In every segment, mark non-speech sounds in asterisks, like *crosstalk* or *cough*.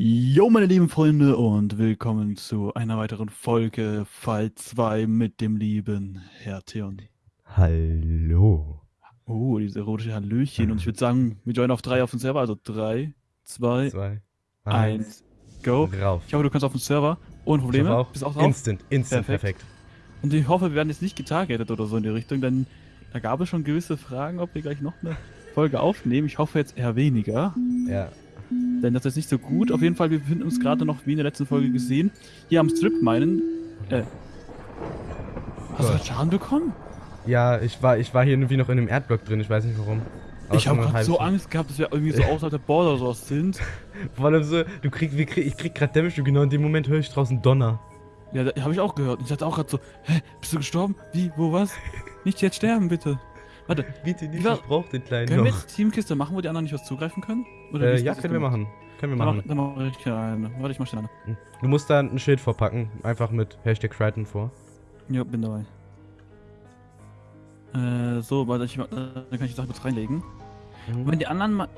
Jo, meine lieben Freunde, und willkommen zu einer weiteren Folge Fall 2 mit dem lieben Herr Theon. Hallo. Oh, diese erotische Hallöchen. Und ich würde sagen, wir joinen auf 3 auf den Server. Also 3, 2, Zwei. 1, go. Rauf. Ich hoffe, du kannst auf den Server. Ohne Probleme. Auch. Bist auch drauf? Instant, instant, Perfekt. perfekt. Und ich hoffe, wir werden jetzt nicht getargetet oder so in die Richtung, denn da gab es schon gewisse Fragen, ob wir gleich noch eine Folge aufnehmen. Ich hoffe jetzt eher weniger. Ja. Denn das ist nicht so gut. Auf jeden Fall, wir befinden uns gerade noch, wie in der letzten Folge gesehen, hier am Strip meinen. Äh. Hast du gerade Schaden bekommen? Ja, ich war, ich war hier irgendwie noch in einem Erdblock drin, ich weiß nicht warum. Aber ich habe gerade so. Angst gehabt, dass wir irgendwie so *laughs* außerhalb der Border sowas sind. Vor allem so, du krieg, wir krieg, ich krieg grad Damage und genau in dem Moment höre ich draußen Donner. Ja, da habe ich auch gehört. Ich dachte auch gerade so, hä, bist du gestorben? Wie, wo, was? *laughs* Nicht jetzt sterben, bitte. Warte, Bitte nicht, ich brauch den kleinen können wir noch. jetzt Teamkiste machen, wo die anderen nicht was zugreifen können? Oder Äh, ja, können wir machen. Können wir Dann mach, machen. dann mach ich eine. Warte, ich mach schnell eine. Du musst da ein Schild vorpacken, einfach mit Hashtag Crichton vor. Ja, bin dabei. Äh, so, warte, ich, äh, dann kann ich die Sache kurz reinlegen. Und wenn die anderen mal...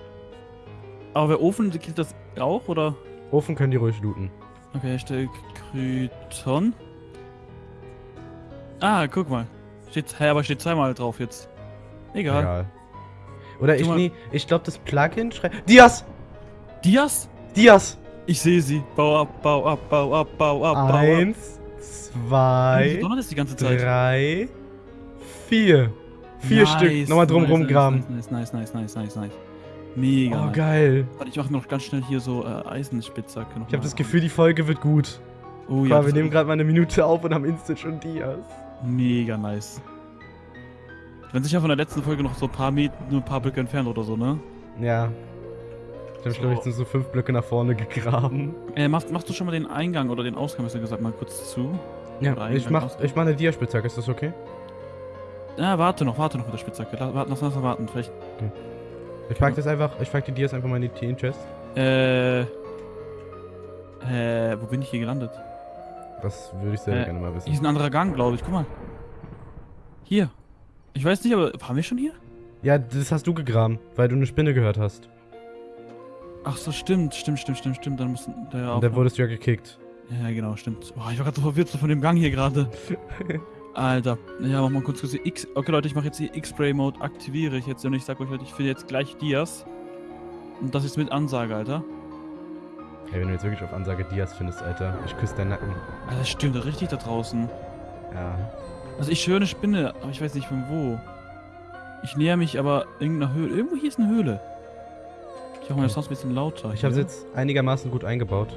Aber wer Ofen, killt das auch, oder? Ofen können die ruhig looten. Okay, Hashtag Kryton. Ah, guck mal. Steht, hä, aber steht zweimal drauf jetzt. Egal. Egal. Oder ich, mal- nee, ich glaube das Plugin schreibt. Dias! Dias? Dias! Ich sehe sie. Bau ab, bau ab, bau ab, bau ab, bau ab. Eins, zwei, das die ganze Zeit? drei, vier. Vier Nice, Stück. Nochmal drum nice, rumgraben. Nice, nice, nice, nice, nice, nice. Mega. Oh, geil. Warte, ich mache noch ganz schnell hier so äh, Eisenspitzhacke Ich habe mal. das Gefühl, die Folge wird gut. Oh Ja, ja, wir das nehmen gerade mal eine Minute auf und haben instant schon Dias. mega nice. Wenn sich ja von der letzten Folge noch so ein paar Meter, nur ein paar Blöcke entfernt oder so, ne? Ja. Ich habe, So. glaube ich, so fünf Blöcke nach vorne gegraben. Äh, machst, machst du schon mal den Eingang oder den Ausgang, besser gesagt, mal kurz zu? Ja, ich mach, Ausgang? ich mach eine Diaspitzhacke, ist das okay? Ja, warte noch, warte noch mit der Spitzhacke. Lass, warte, lass uns warten, vielleicht. Ich pack das einfach, ich pack die Dias einfach mal in die Teen-Chest. Äh. Äh, wo bin ich hier gelandet? Das würde ich sehr Äh, gerne mal Hier wissen. ist ein anderer Gang, glaube ich. Guck mal. Hier. Ich weiß nicht, aber waren wir schon hier? Ja, das hast du gegraben, weil du eine Spinne gehört hast. Ach so, stimmt, stimmt, stimmt, stimmt, stimmt. Dann muss der Und auch. dann wurdest du ja gekickt. Ja, genau, stimmt. Boah, ich war gerade so verwirrt von dem Gang hier gerade. *laughs* Alter. Ja, mach mal kurz kurz die X. Okay, Leute, ich mache jetzt die X-Spray-Mode, aktiviere ich jetzt und ich sag euch, Leute, ich finde jetzt gleich Dias. Und das ist mit Ansage, Alter. Ey, wenn du jetzt wirklich auf Ansage Dias findest, Alter, ich küsse deinen Nacken. Alter, das stimmt da richtig da draußen. Ja. Also ich höre eine Spinne, aber ich weiß nicht von wo. Ich näher mich aber irgendeiner Höhle. Irgendwo hier ist eine Höhle. Ich mache meine Sounds ein bisschen lauter. Ich habe hier. jetzt einigermaßen gut eingebaut.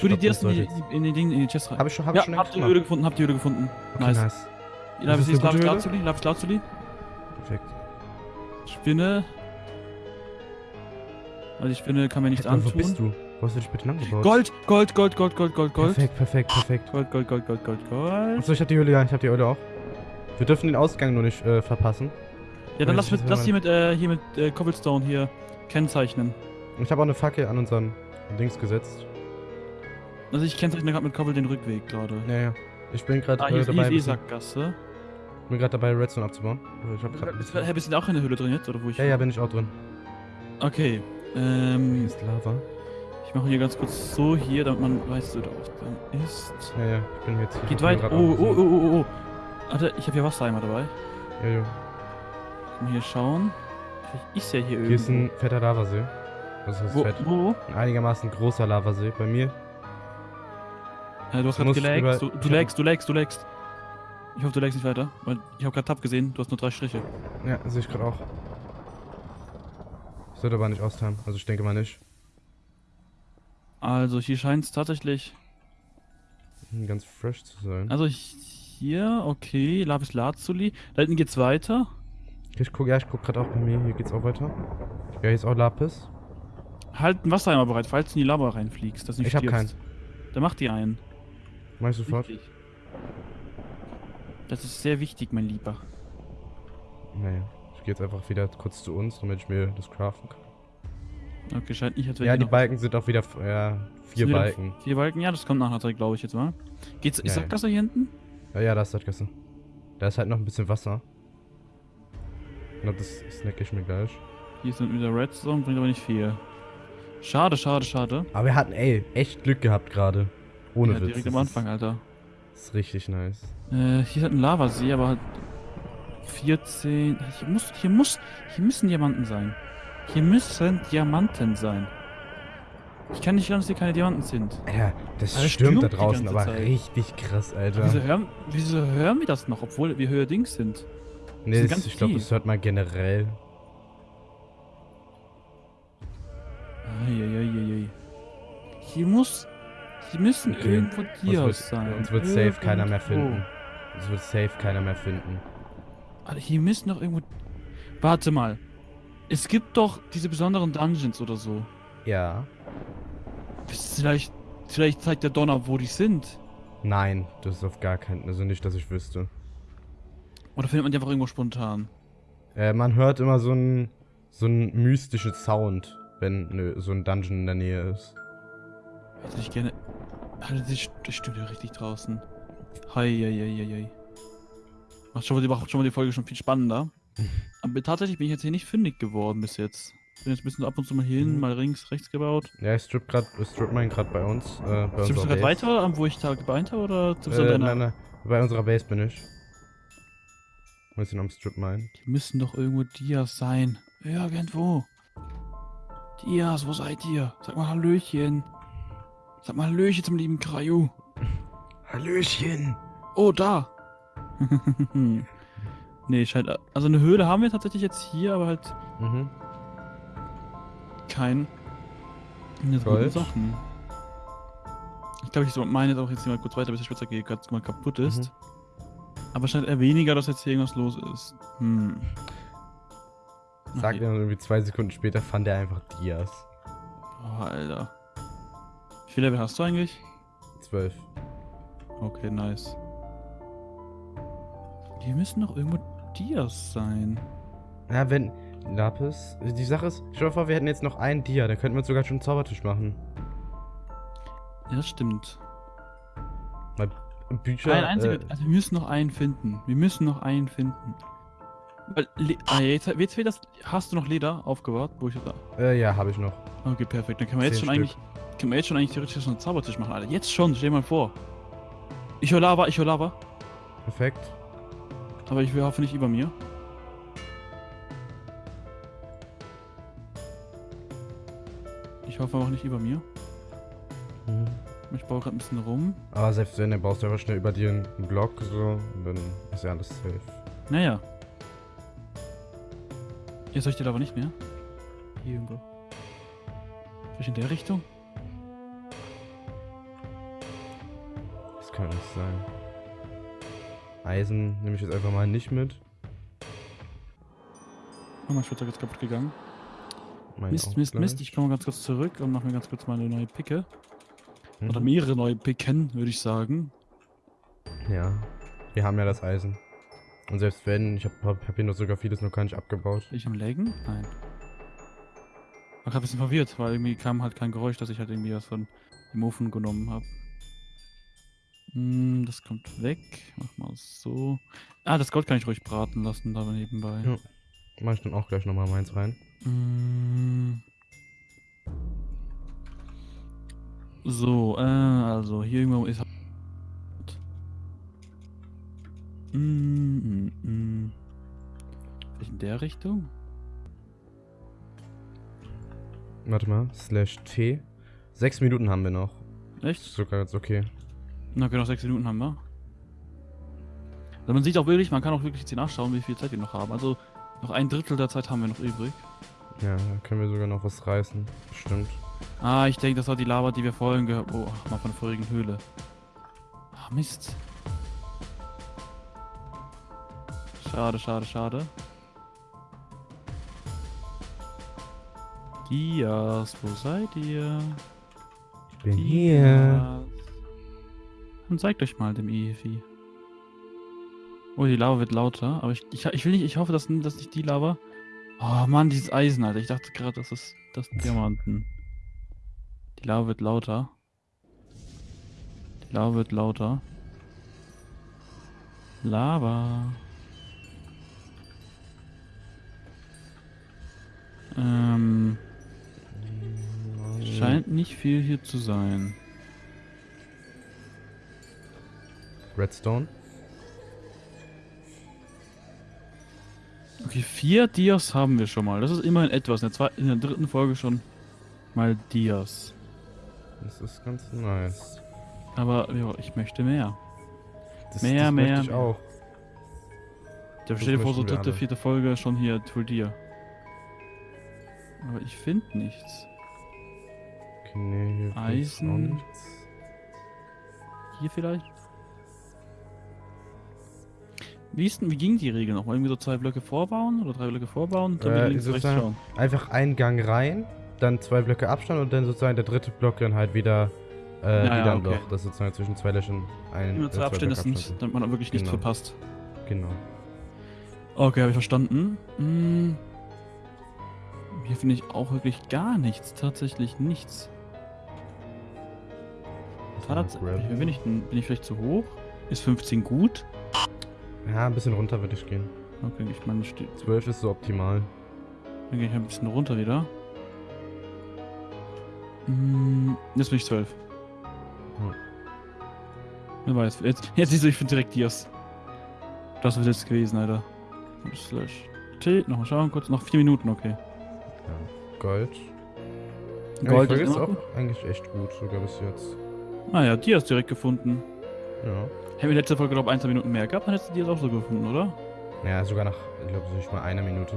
Tu die Ich in die, in die Dinge, in die Chest rein. Hab ich schon, hab ich ja, schon habt eigentlich die. Höhle gefunden, habt die Höhle gefunden. Okay, nice. nice. Lavis Ist Lavis? Lazuli, Lavis Lazuli. Perfekt. Spinne. Also die Spinne kann mir nichts Hey, Wo antun. bist du? Wo hast du dich bitte lang gebaut? Gold, Gold, Gold, Gold, Gold, Gold, Gold. Perfekt, perfekt, perfekt. Gold, Gold, Gold, Gold, Gold, Gold. Achso, ich hab die Höhle, ja, ich hab die Höhle auch. Wir dürfen den Ausgang nur nicht äh, verpassen. Ja, dann lass, ich mit, lass hier mit, äh, hier mit äh, Cobblestone hier kennzeichnen. Ich habe auch eine Fackel an unseren Dings gesetzt. Also ich kennzeichne gerade mit Cobble den Rückweg gerade. Ja, ja. Ich bin gerade Ah, hier äh, ist, hier dabei, ist eh bisschen- Sackgasse. bin gerade dabei, Redstone abzubauen. Also ich hab grad Bist, bisschen... hä, bist du auch in der Höhle drin jetzt, oder wo ich... Ja, ja, bin ich auch drin. Okay, Hier ähm, ist Lava. Ich mache hier ganz kurz so hier, damit man weiß, wo der Ausgang ist. Ja, ja, ich bin jetzt hier. Geht ich weit. Oh, oh, oh, oh, oh. Warte, ich habe hier Wassereimer dabei. Ja, ja. Mal hier schauen. Vielleicht ist ja hier irgendwo. Hier ist ein fetter Lavasee. Das ist wo, fett. wo? Ein einigermaßen großer Lavasee. Bei mir. Äh, du hast gerade über- Du, ich du lagst, du lagst, du lagst. Ich hoffe, du lagst nicht weiter. Weil ich habe gerade Tab gesehen, du hast nur drei Striche. Ja, sehe ich gerade auch. Sollte aber nicht austeilen. Also ich denke mal nicht. Also hier scheint es tatsächlich. Hm, Ganz fresh zu sein. Also hier, okay, Lapis Lazuli. Da hinten geht's weiter. Ich guck, ja, ich guck gerade auch bei mir. Hier geht's auch weiter. Ja, hier ist auch Lapis. Halt einen Wassereimer bereit, falls du in die Lava reinfliegst. Dass nicht Ich hab stirbst. Dann mach die einen. Mach ich sofort. Wichtig. Das ist sehr wichtig, mein Lieber. Naja. Ich gehe jetzt einfach wieder kurz zu uns, damit ich mir das craften kann. Okay, scheint nicht, als wäre Ja, die Balken sind auch wieder. Ja, vier wieder Balken. Vier Balken, ja, das kommt nachher, glaube ich jetzt mal. Geht's, ist Ja, ja. Sackgasse hier hinten? Ja, ja, da ist das Gasse. Da ist halt noch ein bisschen Wasser. Ich glaube, das snack ich mir gleich. Hier sind wieder Redstone, bringt aber nicht viel. Schade, schade, schade. Aber wir hatten, ey, echt Glück gehabt gerade. Ohne ja, Witz. direkt das am Anfang, ist, Alter. Ist richtig nice. Äh, hier ist halt ein Lavasee, aber halt 14. Hier muss, hier muss, hier müssen Diamanten sein. Hier müssen Diamanten sein. Ich kann nicht glauben, dass hier keine Diamanten sind. Ja, das es stürmt da draußen, aber Zeit. richtig krass, Alter. Wieso hören, wieso hören wir das noch, obwohl wir höher Dings sind? nee, das, ich glaube, das hört man generell. Eieieiei. Hier muss, hier müssen Okay. irgendwo Dias wird, sein. uns wird safe keiner mehr Irgendwo. finden. Uns wird safe keiner mehr finden. Alter, hier müssen doch irgendwo... Warte mal. Es gibt doch diese besonderen Dungeons oder so. Ja. Vielleicht, vielleicht zeigt der Donner, wo die sind. Nein, das ist auf gar keinen, also nicht, dass ich wüsste. Oder findet man die einfach irgendwo spontan? Äh, man hört immer so ein so ein mystischer Sound, wenn ne, so ein Dungeon in der Nähe ist. Hätte ich gerne... Das st- das ja richtig draußen. Hei, hei, hei, hei, hei. Macht schon mal, die, macht schon mal die Folge schon viel spannender. Aber tatsächlich bin ich jetzt hier nicht fündig geworden bis jetzt. Bin jetzt ein bisschen ab und zu mal hier hin, Mhm. mal links, rechts gebaut. Ja, ich strip grad, strip mine grad bei uns, äh, bei Stimmst du gerade weiter, am wo ich da gebeint habe, oder du Äh, nein, nein, bei unserer Base bin ich. Ein bisschen am Strip mine. Die müssen doch irgendwo Dias sein. Irgendwo. Dias, wo seid ihr? Sag mal Hallöchen. Sag mal Hallöchen zum lieben Kraju. *laughs* Hallöchen! Oh, da. *laughs* nee, scheint... Also eine Höhle haben wir tatsächlich jetzt hier, aber halt Mhm. kein... Guten Sachen. Ich glaube, ich meine jetzt auch jetzt hier mal kurz weiter, bis der Spitzhacke gerade mal kaputt ist. Mhm. Aber scheint eher weniger, dass jetzt hier irgendwas los ist. Hm. Sagt Okay. er irgendwie zwei Sekunden später fand er einfach Dias. Oh, Alter. Wie viel Level hast du eigentlich? Zwölf. Okay, nice. Die müssen doch irgendwo Dias sein. Ja, wenn. Lapis. Die Sache ist, stell dir vor, wir hätten jetzt noch einen Dia, dann könnten wir sogar schon einen Zaubertisch machen. Ja, das stimmt. Bücher. Ein einziger. äh, also wir müssen noch einen finden. Wir müssen noch einen finden. Weil, ah, jetzt, jetzt fehlt das. Hast du noch Leder aufgebaut? Wo ich da. äh, ja, habe ich noch. Okay, perfekt. Dann können wir jetzt schon eigentlich. Können wir jetzt schon eigentlich theoretisch einen Zaubertisch machen, Alter. Jetzt schon, stell dir mal vor. Ich höre Lava, ich höre Lava. Perfekt. Aber ich hoffe nicht über mir. Ich hoffe auch nicht über mir. Mhm. Ich baue gerade ein bisschen rum. Aber selbst wenn, dann baust du einfach schnell über dir einen Block, so, dann ist ja alles safe. Naja. Jetzt soll ich die Lava nicht mehr? Hier irgendwo. Vielleicht in der Richtung? Das kann nicht sein. Eisen nehme ich jetzt einfach mal nicht mit. Oh, mein Schwitzer ist kaputt gegangen. Mein Mist, Mist, gleich. Mist. Ich komme ganz kurz zurück und mache mir ganz kurz meine neue Picke. Mhm. Oder mehrere neue Picken, würde ich sagen. Ja. Wir haben ja das Eisen. Und selbst wenn, ich habe hab, hier noch sogar vieles noch gar nicht abgebaut. Ich am Laggen? Nein. War gerade ein bisschen verwirrt, weil irgendwie kam halt kein Geräusch, dass ich halt irgendwie was von dem Ofen genommen habe. Hm, das kommt weg. Mach mal so. Ah, das Gold kann ich ruhig braten lassen, da nebenbei. Ja. Mach ich dann auch gleich nochmal meins rein. Mm. So, äh, also hier irgendwo ist. Mm, mm, mm. In der Richtung? Warte mal, slash T. Sechs Minuten haben wir noch. Echt? Ist sogar jetzt okay. Na, okay, noch sechs Minuten haben wir. Also man sieht auch wirklich, man kann auch wirklich jetzt hier nachschauen, wie viel Zeit wir noch haben. Also noch ein Drittel der Zeit haben wir noch übrig. Ja, da können wir sogar noch was reißen. Stimmt. Ah, ich denke, das war die Lava, die wir vorhin gehört Oh, ach, mal von der vorigen Höhle. Ah, Mist. Schade, schade, schade. Dias, wo seid ihr? Ich bin hier. Dann zeigt euch mal dem Evi. Oh, die Lava wird lauter, aber ich, ich, ich will nicht, ich hoffe, dass, dass nicht die Lava. Oh Mann, dieses Eisen, Alter. Ich dachte gerade, das ist das Diamanten. Die Lava wird lauter. Die Lava wird lauter. Lava. Ähm. scheint nicht viel hier zu sein. Redstone. Okay, vier Dias haben wir schon mal. Das ist immerhin etwas. In der, zweiten, in der dritten Folge schon mal Dias. Das ist ganz nice. Aber ja, ich möchte mehr. Das, Mehr, das mehr, ich auch. Da steht vor so dritte, alle. vierte Folge schon hier Full Dia. Aber ich finde nichts. Okay, nee, hier Eisen. nichts. Hier vielleicht? Wie, ist wie ging die Regel noch? Irgendwie so zwei Blöcke vorbauen oder drei Blöcke vorbauen und dann Äh, links rechts schauen? Einfach einen Gang rein, dann zwei Blöcke Abstand und dann sozusagen der dritte Block dann halt wieder, äh, Ja, wieder ein okay. Loch. Das sozusagen zwischen zwei Löchern ein Immer äh, zwei Abstände sind, damit man wirklich nichts Genau. verpasst. Genau. Okay, habe ich verstanden. Hm. Hier finde ich auch wirklich gar nichts. Tatsächlich nichts. Tats Gravel. bin ich, bin ich vielleicht zu hoch? Ist 15 gut? Ja, ein bisschen runter würde ich gehen. Okay, ich meine, steht. 12 ist so optimal. Dann gehe ich ein bisschen runter wieder. Hm, jetzt bin ich 12. Hm. Wer weiß. Jetzt, jetzt siehst du, ich finde direkt Dias. Das wird jetzt gewesen, Alter. Slash T. Nochmal schauen, kurz. Noch 4 Minuten, okay. Ja. Gold. Ja, Gold Folge ist auch gut. eigentlich echt gut, sogar bis jetzt. Ah ja, Dias direkt gefunden. Ja. Hätten wir letzte Folge, glaube ich, ein, zwei Minuten mehr gehabt, dann hättest du Dias auch so gefunden, oder? Ja, sogar nach, ich glaube, so nicht mal einer Minute.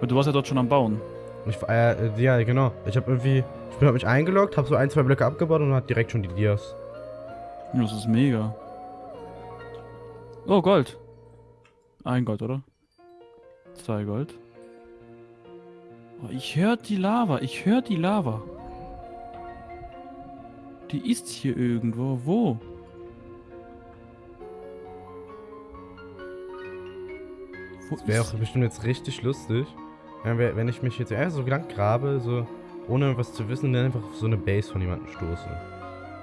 Weil du warst ja dort schon am Bauen. Ich, äh, ja, genau. Ich habe irgendwie, ich bin hab mich eingeloggt, habe so ein, zwei Blöcke abgebaut und hat direkt schon die Dias. Das ist mega. Oh, Gold. Ein Gold, oder? Zwei Gold. Oh, ich höre die Lava. Ich höre die Lava. Die ist hier irgendwo. Wo? Das wäre auch bestimmt jetzt richtig lustig, wenn, ich mich jetzt einfach so lang grabe, so ohne irgendwas zu wissen, dann einfach auf so eine Base von jemandem stoße.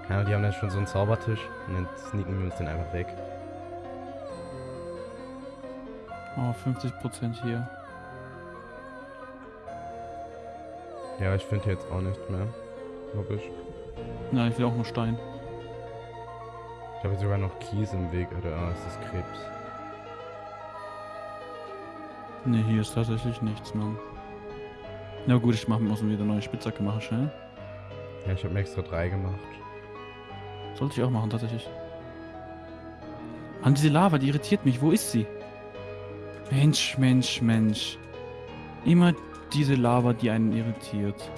Ja, die haben dann schon so einen Zaubertisch und dann sneaken wir uns den einfach weg. Oh, 50% hier. Ja, ich finde jetzt auch nichts mehr. Glaub ich. Nein, ich will auch nur Stein. Ich habe sogar noch Kies im Weg, oder ah, es ist Krebs. Ne, hier ist tatsächlich nichts, Mann. Na gut, ich mach, muss mir wieder eine neue Spitzhacke machen, schnell. Ja, ich habe mir extra drei gemacht. Sollte ich auch machen, tatsächlich. Mann, diese Lava, die irritiert mich. Wo ist sie? Mensch, Mensch, Mensch. Immer diese Lava, die einen irritiert.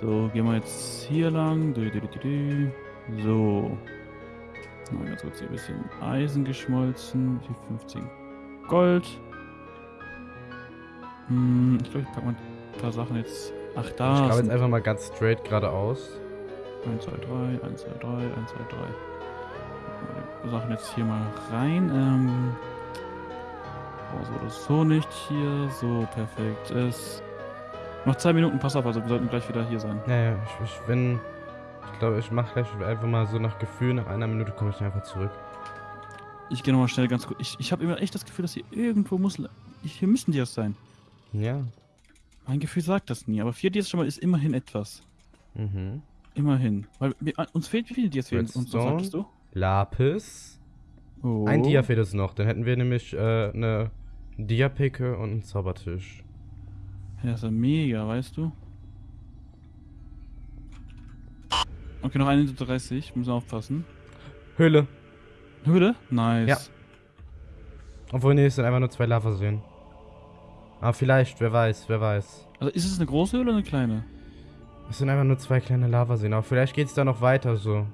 So, gehen wir jetzt hier lang. Dü, dü, dü. So. Mal ganz kurz hier ein bisschen Eisen geschmolzen. Die 15 Gold. Hm, ich glaube, ich packe mal ein paar Sachen jetzt. Ach, ich da. glaube sind- jetzt einfach mal ganz straight geradeaus. 1, 2, 3, 1, 2, 3, 1, 2, 3. Die Sachen jetzt hier mal rein. Ähm, oh, so oder so nicht hier. So, perfekt. Es noch zwei Minuten, pass auf, also wir sollten gleich wieder hier sein. Ja, ja, ich, ich bin. Ich glaube, ich mache gleich einfach mal so nach Gefühl, nach einer Minute komme ich einfach zurück. Ich gehe nochmal schnell ganz kurz. Ich, ich habe immer echt das Gefühl, dass hier irgendwo muss. Hier müssen die erst sein. Ja. Mein Gefühl sagt das nie, aber vier Dias schon mal ist immerhin etwas. Mhm. Immerhin. Weil wir, uns fehlt, wie viele Dias fehlen uns, was sagtest du? Lapis. Oh. Ein Dia fehlt es noch. Dann hätten wir nämlich äh, eine Dia-Picke und einen Zaubertisch. Ja, das ist ja mega, weißt du? Okay, noch 31, müssen wir aufpassen. Höhle. Höhle? Nice. Ja. Obwohl, nee, es sind einfach nur zwei Lavaseen. Aber vielleicht, wer weiß, wer weiß. Also ist es eine große Höhle oder eine kleine? Es sind einfach nur zwei kleine Lavaseen. Aber vielleicht geht es da noch weiter so.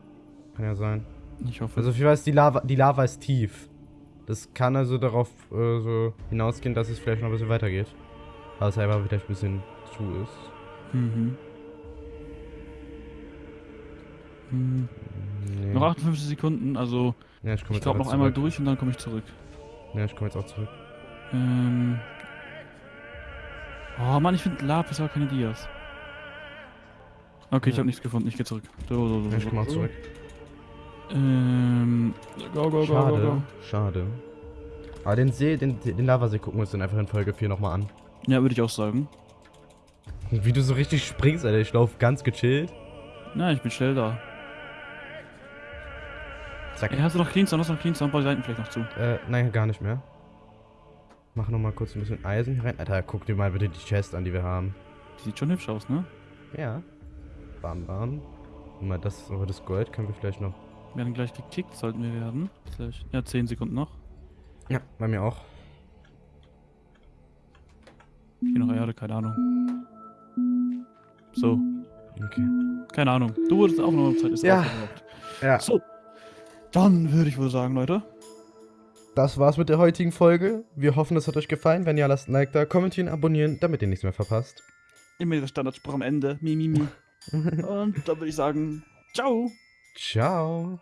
Kann ja sein. Ich hoffe. Also, ich weiß, die Lava, die Lava ist tief. Das kann also darauf äh, so hinausgehen, dass es vielleicht noch ein bisschen weitergeht. Aber es einfach vielleicht ein bisschen zu ist. mhm. Hm. Nee. Noch 58 Sekunden, also ja, ich ich glaube noch einmal zurück. durch und dann komme ich zurück. Ja, ich komme jetzt auch zurück. Ähm. Oh Mann, ich finde Lapis aber keine Dias. Okay, ich Ja. habe nichts gefunden, ich gehe zurück. So, so, so, Ja, ich komme auch zurück. Ähm. Go, go, go, go, Schade, go. schade. Aber den See, den, den Lavasee gucken wir uns dann einfach in Folge 4 nochmal an. Ja, würde ich auch sagen. Wie du so richtig springst, Alter. Ich laufe ganz gechillt. Na, ich bin schnell da. Zack. Ey, hast du noch Cleanstone? Hast du noch Cleanstone? Bau die Seiten vielleicht noch zu. Äh, nein, gar nicht mehr. Mach noch mal kurz ein bisschen Eisen hier rein. Alter, guck dir mal bitte die Chest an, die wir haben. Die sieht schon hübsch aus, ne? Ja. Bam, bam. Und mal das, aber das Gold können wir vielleicht noch. Wir werden gleich gekickt, sollten wir werden. Vielleicht- Ja, 10 Sekunden noch. Ja, bei mir auch. Hier noch Erde, keine Ahnung. So, Okay. keine Ahnung. Du wurdest auch noch Zeit ist Ja. Ja. So. Dann würde ich wohl sagen, Leute. Das war's mit der heutigen Folge. Wir hoffen, es hat euch gefallen. Wenn ja, lasst ein Like da, kommentieren, abonnieren, damit ihr nichts mehr verpasst. Immer dieser Standardspruch am Ende. Mi, mi, mi. *laughs* Und dann würde ich sagen, ciao. Ciao.